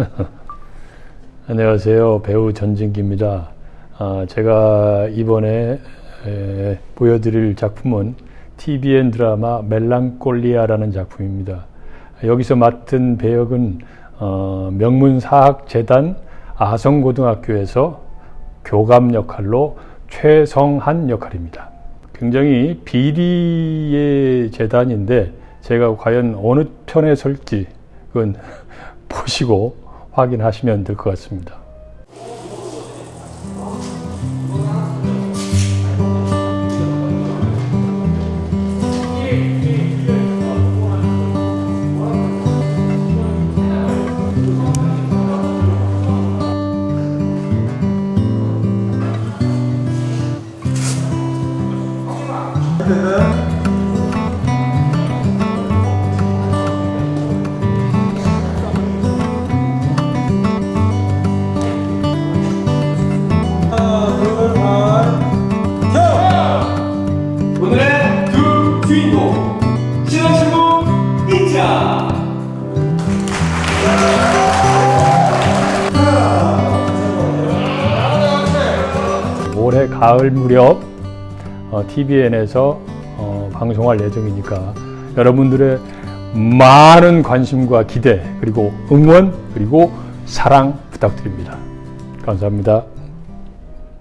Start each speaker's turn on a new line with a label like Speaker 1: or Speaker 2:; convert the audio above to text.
Speaker 1: 안녕하세요. 배우 전진기입니다. 아, 제가 이번에 에, 보여드릴 작품은 tvN 드라마 멜랑콜리아라는 작품입니다. 여기서 맡은 배역은 어, 명문사학재단 아성고등학교에서 교감 역할로 최성한 역할입니다. 굉장히 비리의 재단인데 제가 과연 어느 편에 설지 그건 보시고 확인하시면 될 것 같습니다.
Speaker 2: 오늘 주인공 신혼신부 인자
Speaker 1: 올해 가을 무렵 어, TVN에서 어, 방송할 예정이니까 여러분들의 많은 관심과 기대 그리고 응원 그리고 사랑 부탁드립니다. 감사합니다.